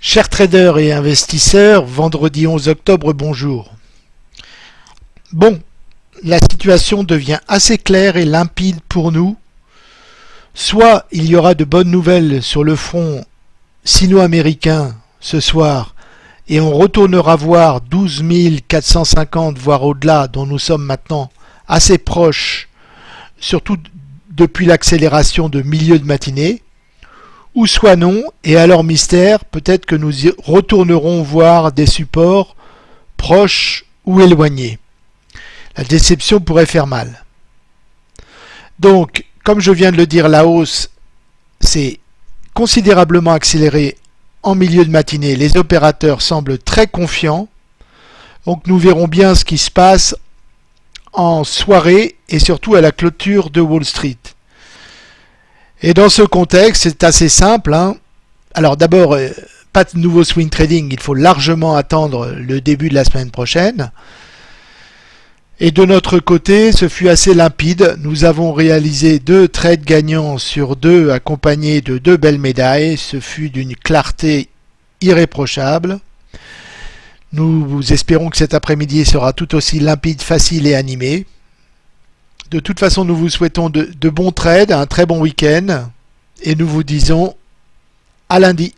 Chers traders et investisseurs, vendredi 11 octobre, bonjour. Bon, la situation devient assez claire et limpide pour nous. Soit il y aura de bonnes nouvelles sur le front sino-américain ce soir et on retournera voir 12 450 voire au-delà dont nous sommes maintenant assez proches, surtout depuis l'accélération de milieu de matinée ou soit non, et alors mystère, peut-être que nous retournerons voir des supports proches ou éloignés. La déception pourrait faire mal. Donc, comme je viens de le dire, la hausse s'est considérablement accélérée en milieu de matinée. Les opérateurs semblent très confiants. Donc nous verrons bien ce qui se passe en soirée et surtout à la clôture de Wall Street. Et dans ce contexte, c'est assez simple. Hein. Alors d'abord, euh, pas de nouveau swing trading, il faut largement attendre le début de la semaine prochaine. Et de notre côté, ce fut assez limpide. Nous avons réalisé deux trades gagnants sur deux, accompagnés de deux belles médailles. Ce fut d'une clarté irréprochable. Nous espérons que cet après-midi sera tout aussi limpide, facile et animé. De toute façon, nous vous souhaitons de, bons trades, un très bon week-end, et nous vous disons à lundi.